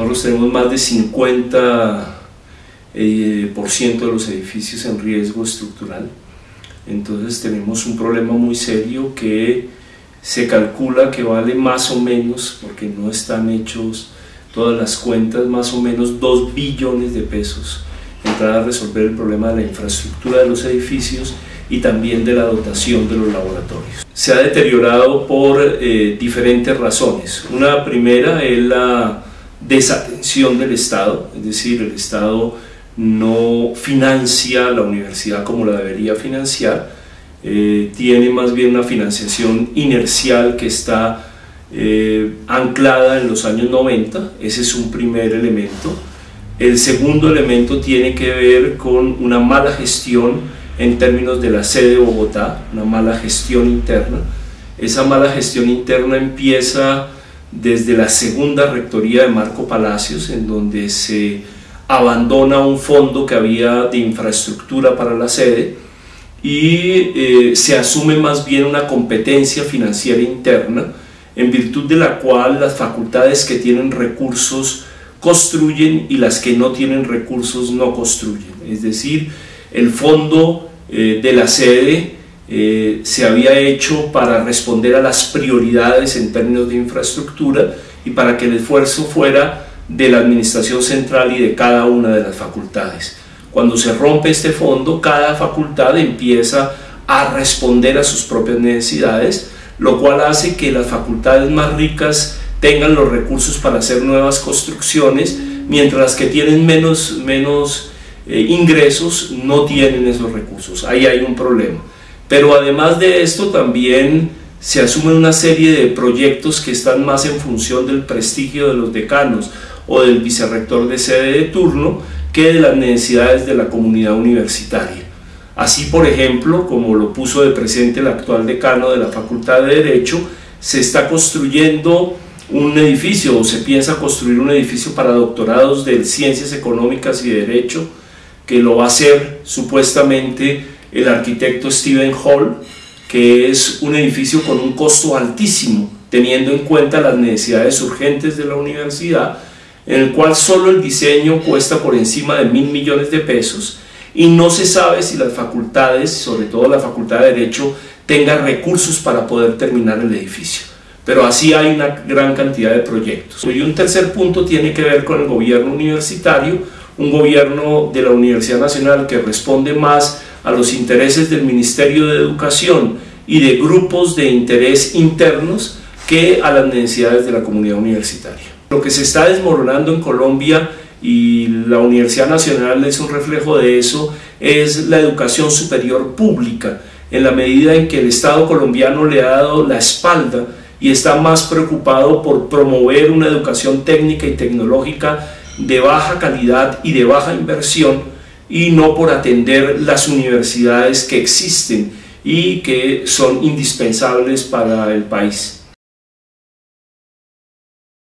Nosotros tenemos más de 50 eh, por ciento de los edificios en riesgo estructural. Entonces tenemos un problema muy serio que se calcula que vale más o menos, porque no están hechos todas las cuentas, más o menos 2 billones de pesos entrar a resolver el problema de la infraestructura de los edificios y también de la dotación de los laboratorios. Se ha deteriorado por eh, diferentes razones. Una primera es la desatención del Estado, es decir, el Estado no financia la universidad como la debería financiar, eh, tiene más bien una financiación inercial que está eh, anclada en los años 90, ese es un primer elemento. El segundo elemento tiene que ver con una mala gestión en términos de la sede de Bogotá, una mala gestión interna. Esa mala gestión interna empieza desde la segunda rectoría de Marco Palacios, en donde se abandona un fondo que había de infraestructura para la sede y eh, se asume más bien una competencia financiera interna, en virtud de la cual las facultades que tienen recursos construyen y las que no tienen recursos no construyen. Es decir, el fondo eh, de la sede eh, se había hecho para responder a las prioridades en términos de infraestructura y para que el esfuerzo fuera de la administración central y de cada una de las facultades. Cuando se rompe este fondo, cada facultad empieza a responder a sus propias necesidades, lo cual hace que las facultades más ricas tengan los recursos para hacer nuevas construcciones, mientras las que tienen menos, menos eh, ingresos no tienen esos recursos. Ahí hay un problema. Pero además de esto también se asumen una serie de proyectos que están más en función del prestigio de los decanos o del vicerrector de sede de turno que de las necesidades de la comunidad universitaria. Así, por ejemplo, como lo puso de presente el actual decano de la Facultad de Derecho, se está construyendo un edificio o se piensa construir un edificio para doctorados de Ciencias Económicas y Derecho que lo va a hacer supuestamente el arquitecto Stephen Hall, que es un edificio con un costo altísimo, teniendo en cuenta las necesidades urgentes de la universidad, en el cual solo el diseño cuesta por encima de mil millones de pesos y no se sabe si las facultades, sobre todo la Facultad de Derecho, tengan recursos para poder terminar el edificio. Pero así hay una gran cantidad de proyectos. Y un tercer punto tiene que ver con el gobierno universitario, un gobierno de la Universidad Nacional que responde más a los intereses del Ministerio de Educación y de grupos de interés internos que a las necesidades de la comunidad universitaria. Lo que se está desmoronando en Colombia y la Universidad Nacional es un reflejo de eso, es la educación superior pública, en la medida en que el Estado colombiano le ha dado la espalda y está más preocupado por promover una educación técnica y tecnológica de baja calidad y de baja inversión y no por atender las universidades que existen y que son indispensables para el país.